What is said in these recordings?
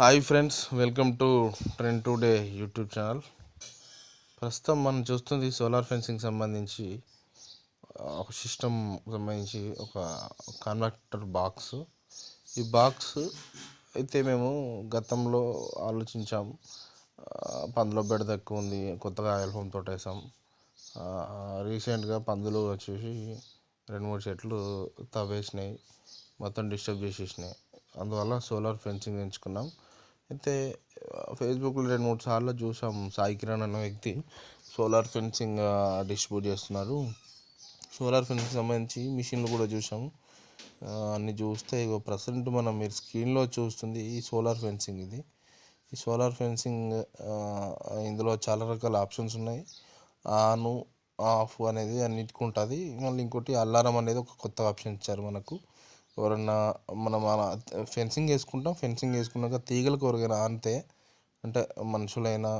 Hi friends welcome to Trend Today YouTube channel. ప్రస్తుతం మనం చూస్తుంది సోలార్ ఫెన్సింగ్ సంబంధించి ఒక సిస్టమ్ సంబంధించి ఒక కన్వర్టర్ బాక్స్. ఈ బాక్స్ అయితే మేము గతంలో ఆలోచించాం పందులో బెడద ఎక్కువ ఉంది కొత్తగా ఆయిల్ ఫోమ్ రీసెంట్గా పందులు వచ్చేసి రెండు మూడు చెట్లు తవ్వేసినాయి మొత్తం డిస్టర్బ్ చేసేసినాయి. అందువల్ల సోలార్ ఫెన్సింగ్ ఎంచుకున్నాం. అయితే ఫేస్బుక్లో రెండు మూడు సార్లు చూసాం సాయి కిరణ్ అనే వ్యక్తి. సోలార్ ఫెన్సింగ్ డిస్ట్రిబ్యూట్ చేస్తున్నారు. సోలార్ ఫెన్సింగ్ సంబంధించి మిషన్లు కూడా చూసాం. అన్ని చూస్తే ఇగో ప్రజెంట్ మనం మీరు స్క్రీన్లో చూస్తుంది ఈ సోలార్ ఫెన్సింగ్ ఇది. ఈ సోలార్ ఫెన్సింగ్ ఇందులో చాలా రకాల ఆప్షన్స్ ఉన్నాయి. ఆను ఆఫ్ అనేది అన్నిటికీ ఉంటుంది. మళ్ళీ ఇంకోటి అలారం అనేది ఒక కొత్త ఆప్షన్ ఇచ్చారు మనకు. ఎవరన్నా మనం అలా ఫెన్సింగ్ వేసుకుంటాం ఫెన్సింగ్ వేసుకున్నాక తీగలకు ఎవరికైనా ఆనితే అంటే మనుషులైనా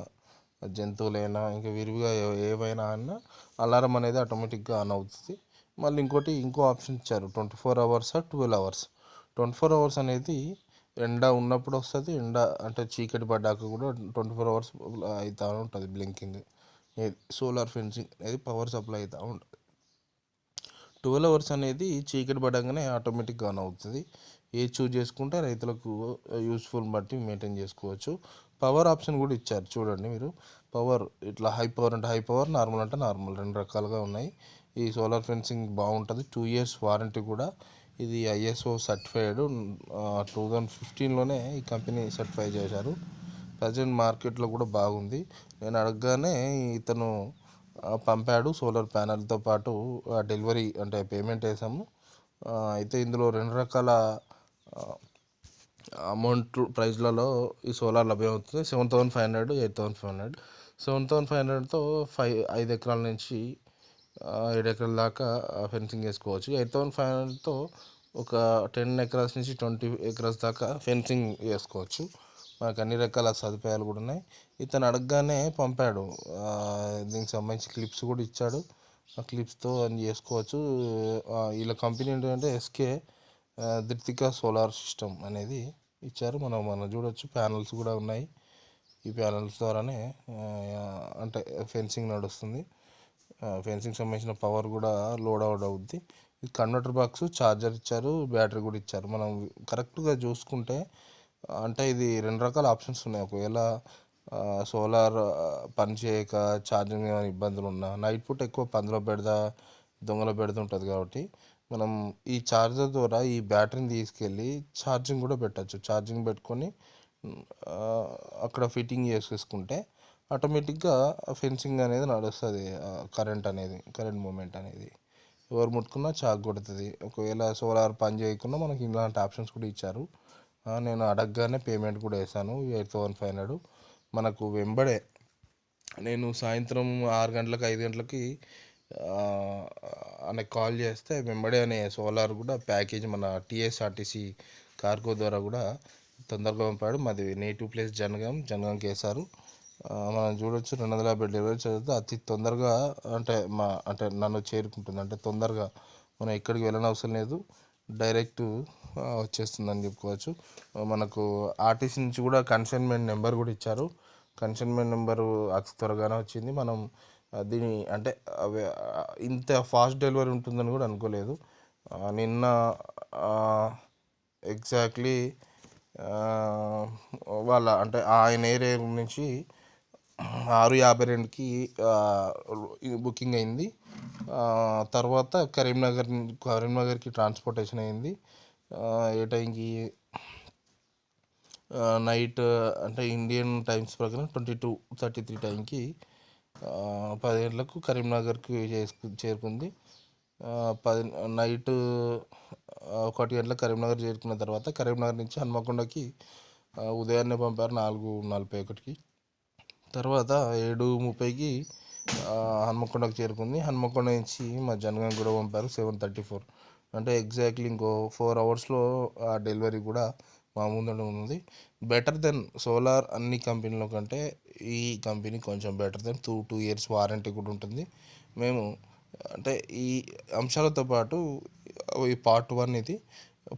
జంతువులైనా ఇంకా విరివిగా ఏవైనా అన్నా అలారం అనేది ఆటోమేటిక్గా ఆన్ అవుతుంది. మళ్ళీ ఇంకోటి ఇంకో ఆప్షన్ ఇచ్చారు twenty four hours twelve hours. Twenty four hours అనేది ఎండ ఉన్నప్పుడు వస్తుంది ఎండ అంటే చీకటి పడ్డాక కూడా ట్వంటీ ఫోర్ అవర్స్ అవుతూ ఉంటుంది బ్లింకింగ్. సోలార్ ఫెన్సింగ్ అనేది పవర్ సప్లై అవుతూ ఉంటుంది. ట్వెల్వ్ అవర్స్ అనేది చీకటి పడంగానే ఆటోమేటిక్గా ఆన్ అవుతుంది. ఏ చూజ్ చేసుకుంటే రైతులకు యూస్ఫుల్ బట్టి మెయింటైన్ చేసుకోవచ్చు. పవర్ ఆప్షన్ కూడా ఇచ్చారు. చూడండి మీరు. పవర్ ఇట్లా హై పవర్ అంటే హై పవర్ నార్మల్ అంటే నార్మల్ రెండు రకాలుగా ఉన్నాయి. ఈ సోలార్ ఫెన్సింగ్ బాగుంటుంది. టూ ఇయర్స్ వారంటీ కూడా. ఇది ఐఎస్ఓ సర్టిఫైడ్ టూ థౌజండ్ ఫిఫ్టీన్లోనే ఈ కంపెనీ సర్టిఫై చేశారు. ప్రజెంట్ మార్కెట్లో కూడా బాగుంది. నేను అడగగానే ఇతను పంపాడు. సోలార్ ప్యానల్తో పాటు ఆ డెలివరీ అంటే పేమెంట్ వేసాము అయితే ఇందులో రెండు రకాల అమౌంట్ ప్రైస్లలో ఈ సోలార్ లభ్యమవుతుంది. Seven thousand five hundred eight thousand five hundred. Seven thousand five హండ్రెడ్తో five ఐదు ఎకరాల నుంచి ఏడు ఎకరాల దాకా ఫెన్సింగ్ వేసుకోవచ్చు ఎయిట్ థౌసండ్ ఫైవ్ హండ్రెడ్తో ఒక టెన్ ఎకరాస్ నుంచి ట్వంటీ ఎకరాస్ దాకా ఫెన్సింగ్ వేసుకోవచ్చు మనకు అన్ని రకాల సదుపాయాలు కూడా ఉన్నాయి. ఇతను అడగగానే పంపాడు. దీనికి సంబంధించి క్లిప్స్ కూడా ఇచ్చాడు. ఆ క్లిప్స్తో అన్ని చేసుకోవచ్చు. వీళ్ళ కంపెనీ ఏంటంటే ఎస్కే ధృతిక సోలార్ సిస్టమ్ అనేది ఇచ్చారు. మనం మనం చూడొచ్చు. ప్యానల్స్ కూడా ఉన్నాయి. ఈ ప్యానల్స్ ద్వారానే అంటే ఫెన్సింగ్ నడుస్తుంది. ఫెన్సింగ్ సంబంధించిన పవర్ కూడా లోడ్ అవుట్ అవుద్ది. ఇది కన్వర్టర్ బాక్స్ ఛార్జర్ ఇచ్చారు బ్యాటరీ కూడా ఇచ్చారు. మనం కరెక్ట్గా చూసుకుంటే అంటే ఇది రెండు రకాల ఆప్షన్స్ ఉన్నాయి. ఒకవేళ సోలార్ పని చేయక ఛార్జింగ్ ఏమైనా ఇబ్బందులు ఉన్నా నైట్ పూట ఎక్కువ పందులో బెడద దొంగల బెడద ఉంటుంది కాబట్టి మనం ఈ ఛార్జర్ ద్వారా ఈ బ్యాటరీని తీసుకెళ్ళి ఛార్జింగ్ కూడా పెట్టచ్చు. ఛార్జింగ్ పెట్టుకొని అక్కడ ఫిట్టింగ్ చేసేసుకుంటే ఆటోమేటిక్గా ఫెన్సింగ్ అనేది నడుస్తుంది కరెంట్ అనేది కరెంట్ మూమెంట్ అనేది. ఎవరు ముట్టుకున్నా చాక్ కొడుతుంది. ఒకవేళ సోలార్ పని చేయకుండా మనకి ఇలాంటి ఆప్షన్స్ కూడా ఇచ్చారు. నేను అడగగానే పేమెంట్ కూడా వేసాను ఎయిట్ థౌసండ్ ఫైవ్ హండ్రెడ్. మనకు వెంబడే నేను సాయంత్రం ఆరు గంటలకు ఐదు గంటలకి అనే కాల్ చేస్తే వెంబడే అనే సోలార్ కూడా ప్యాకేజ్ మన టీఎస్ఆర్టీసీ కార్గో ద్వారా కూడా తొందరగా పంపాడు. మాది నేటివ్ ప్లేస్ జనగాం జనగాంకి కేసారు. మనం చూడొచ్చు రెండు వందల యాభై డెలివరీ చదివితే అతి తొందరగా అంటే మా అంటే నన్ను చేరుకుంటుంది. అంటే తొందరగా మనం ఎక్కడికి వెళ్ళనవసరం లేదు. డైరెక్ట్ వచ్చేస్తుందని చెప్పుకోవచ్చు. మనకు ఆర్టీసీ నుంచి కూడా కన్సైన్మెంట్ నెంబర్ కూడా ఇచ్చారు. కన్సైన్మెంట్ నెంబరు అతి త్వరగానే వచ్చింది. మనం దీని అంటే ఇంత ఫాస్ట్ డెలివరీ ఉంటుందని కూడా అనుకోలేదు. నిన్న ఎగ్జాక్ట్లీ వాళ్ళ అంటే ఆయన ఏరియా నుంచి ఆరు యాభై రెండుకి బుకింగ్ అయింది. తర్వాత కరీంనగర్ కరీంనగర్కి ట్రాన్స్పోర్టేషన్ అయింది. ఏ టైంకి? నైట్ అంటే ఇండియన్ టైమ్స్ ప్రకారం ట్వంటీ టూ థర్టీ త్రీ టైంకి పది గంటలకు కరీంనగర్కి చేసుకు చేరుకుంది. పది నైట్ ఒకటి గంటలకు కరీంనగర్ చేరుకున్న తర్వాత కరీంనగర్ నుంచి హన్మకొండకి ఉదయాన్నే పంపారు నాలుగు నలభై ఒకటికి. తర్వాత ఏడు ముప్పైకి హన్మకొండకు చేరుకుంది. హన్మకొండ నుంచి మా జనగాం కూడా పంపారు సెవెన్ థర్టీ ఫోర్. అంటే ఎగ్జాక్ట్లీ ఇంకో ఫోర్ అవర్స్లో ఆ డెలివరీ కూడా మా ముందర ఉంది. బెటర్ దెన్ సోలార్ అన్ని కంపెనీల కంటే ఈ కంపెనీ కొంచెం better than two two years warranty కూడా ఉంటుంది. మేము అంటే ఈ అంశాలతో పాటు ఈ పార్ట్ వన్ ఇది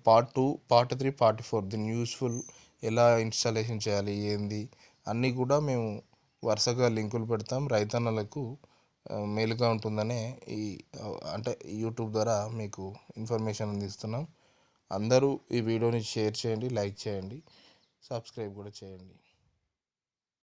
part two part three part four దీన్ని యూస్ఫుల్ ఎలా ఇన్స్టాలేషన్ చేయాలి ఏంది అన్నీ కూడా మేము వరుసగా లింకులు పెడతాం. రైతన్నలకు మేలుగా ఉంటుందనే ఈ అంటే యూట్యూబ్ ద్వారా మీకు ఇన్ఫర్మేషన్ అందిస్తున్నాం. అందరూ ఈ వీడియోని షేర్ చేయండి లైక్ చేయండి సబ్స్క్రైబ్ కూడా చేయండి.